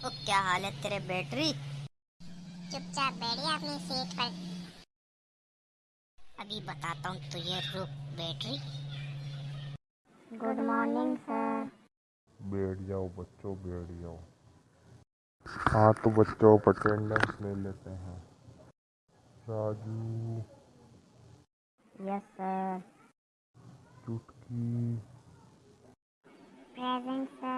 ओ क्या हाल है तेरे बैटरी? चुपचाप बैठिए अपनी सीट पर। अभी बताता हूँ तो तुझे रुक बैटरी। गुड मॉर्निंग सर बैठ जाओ बच्चों बैठ जाओ। हाँ तो बच्चों अटेंडेंस ले लेते हैं। Raju. Yes sir Chutki. Present sir